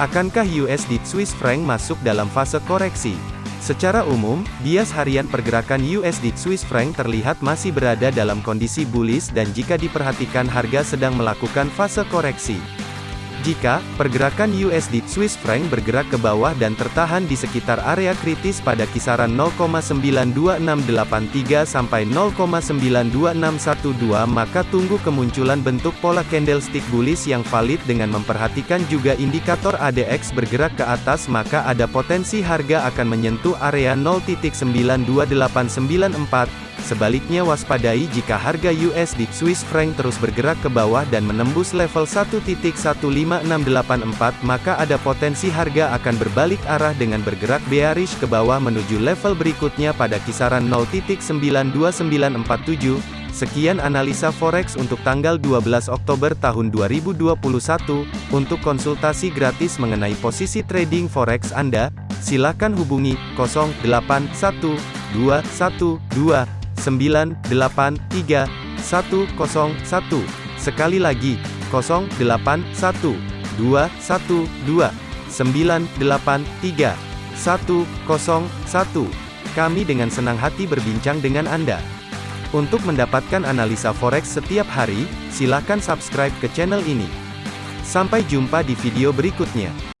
Akankah USD Swiss franc masuk dalam fase koreksi? Secara umum, bias harian pergerakan USD Swiss franc terlihat masih berada dalam kondisi bullish dan jika diperhatikan harga sedang melakukan fase koreksi. Jika pergerakan USD Swiss franc bergerak ke bawah dan tertahan di sekitar area kritis pada kisaran 0,92683 sampai 0,92612 maka tunggu kemunculan bentuk pola candlestick bullish yang valid dengan memperhatikan juga indikator ADX bergerak ke atas maka ada potensi harga akan menyentuh area 0.92894 Sebaliknya waspadai jika harga USD Swiss franc terus bergerak ke bawah dan menembus level 1.15684 maka ada potensi harga akan berbalik arah dengan bergerak bearish ke bawah menuju level berikutnya pada kisaran 0.92947. Sekian analisa forex untuk tanggal 12 Oktober tahun 2021. Untuk konsultasi gratis mengenai posisi trading forex Anda, silakan hubungi 081212 983 101. Sekali lagi, 081 212 983 101. Kami dengan senang hati berbincang dengan Anda. Untuk mendapatkan analisa forex setiap hari, silakan subscribe ke channel ini. Sampai jumpa di video berikutnya.